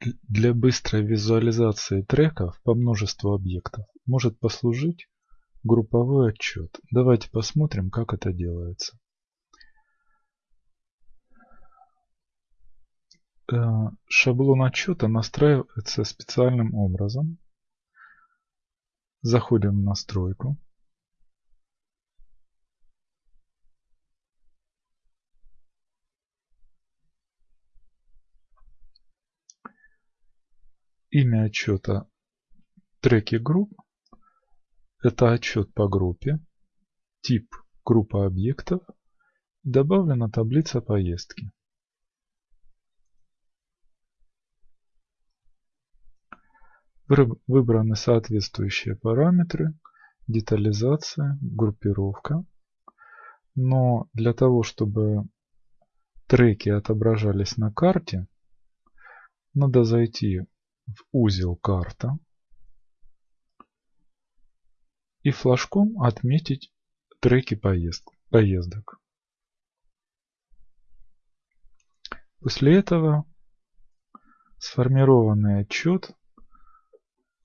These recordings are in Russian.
Для быстрой визуализации треков по множеству объектов может послужить групповой отчет. Давайте посмотрим, как это делается. Э, шаблон отчета настраивается специальным образом. Заходим в настройку. Имя отчета треки групп. Это отчет по группе. Тип группа объектов. Добавлена таблица поездки. Выбраны соответствующие параметры, детализация, группировка. Но для того, чтобы треки отображались на карте, надо зайти в узел «Карта» и флажком отметить треки поездок. После этого сформированный отчет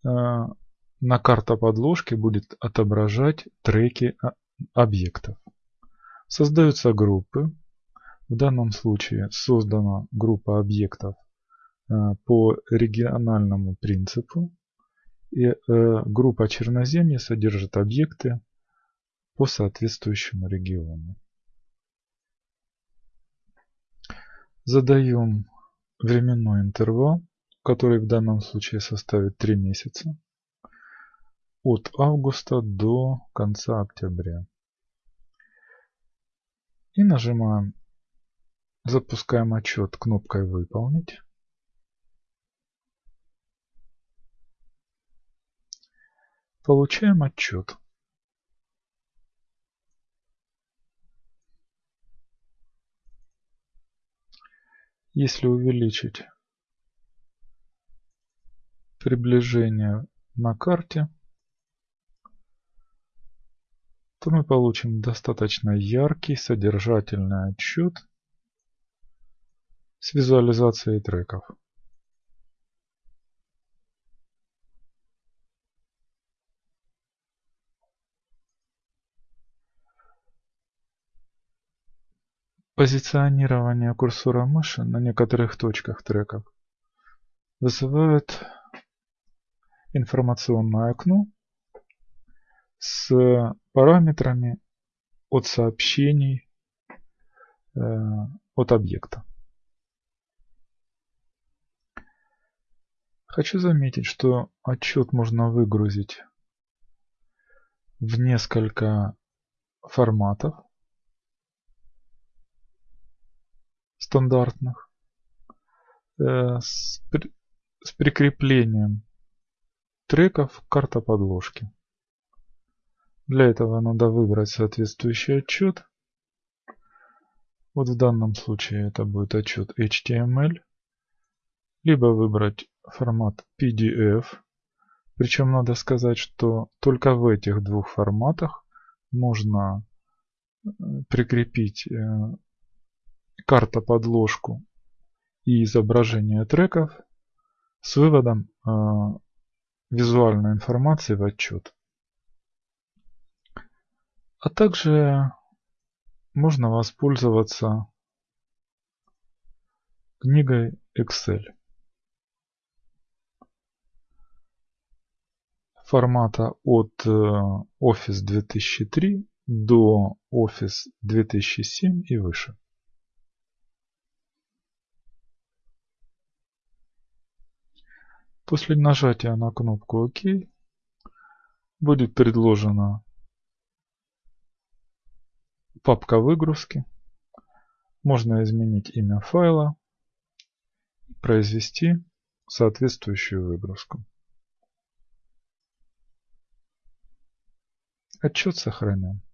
э, на карта подложки будет отображать треки объектов. Создаются группы. В данном случае создана группа объектов по региональному принципу. И э, группа черноземья содержит объекты по соответствующему региону. Задаем временной интервал, который в данном случае составит 3 месяца, от августа до конца октября. И нажимаем, запускаем отчет кнопкой «Выполнить». Получаем отчет. Если увеличить приближение на карте, то мы получим достаточно яркий содержательный отчет с визуализацией треков. Позиционирование курсора мыши на некоторых точках треков вызывает информационное окно с параметрами от сообщений э, от объекта. Хочу заметить, что отчет можно выгрузить в несколько форматов. Стандартных э, с, при, с прикреплением треков карта подложки. Для этого надо выбрать соответствующий отчет. Вот в данном случае это будет отчет HTML. Либо выбрать формат PDF. Причем надо сказать, что только в этих двух форматах можно э, прикрепить э, карта подложку и изображение треков с выводом э, визуальной информации в отчет. А также можно воспользоваться книгой Excel. формата от э, Office 2003 до Office 2007 и выше. После нажатия на кнопку ОК будет предложена папка выгрузки. Можно изменить имя файла и произвести соответствующую выгрузку. Отчет сохранен.